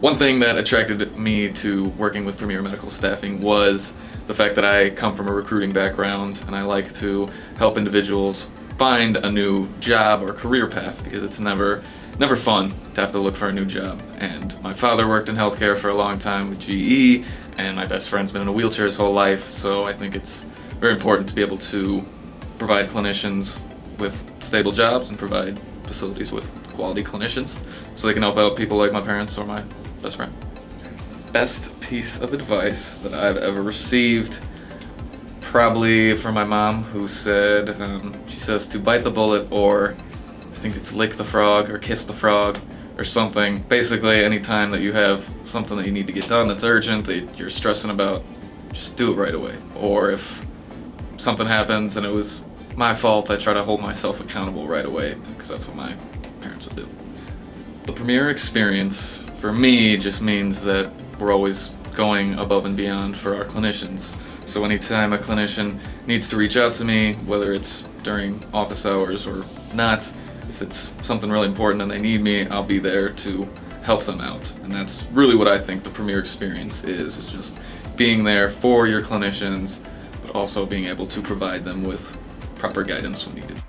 One thing that attracted me to working with Premier Medical Staffing was the fact that I come from a recruiting background and I like to help individuals find a new job or career path because it's never never fun to have to look for a new job. And my father worked in healthcare for a long time with GE and my best friend's been in a wheelchair his whole life so I think it's very important to be able to provide clinicians with stable jobs and provide facilities with quality clinicians so they can help out people like my parents or my best friend. Best piece of advice that I've ever received probably from my mom who said, um, she says to bite the bullet or I think it's lick the frog or kiss the frog or something. Basically anytime that you have something that you need to get done that's urgent, that you're stressing about, just do it right away. Or if something happens and it was my fault, I try to hold myself accountable right away because that's what my parents would do. The Premier experience for me just means that we're always going above and beyond for our clinicians. So anytime a clinician needs to reach out to me, whether it's during office hours or not, if it's something really important and they need me, I'll be there to help them out. And that's really what I think the Premier experience is, is just being there for your clinicians, but also being able to provide them with proper guidance when needed.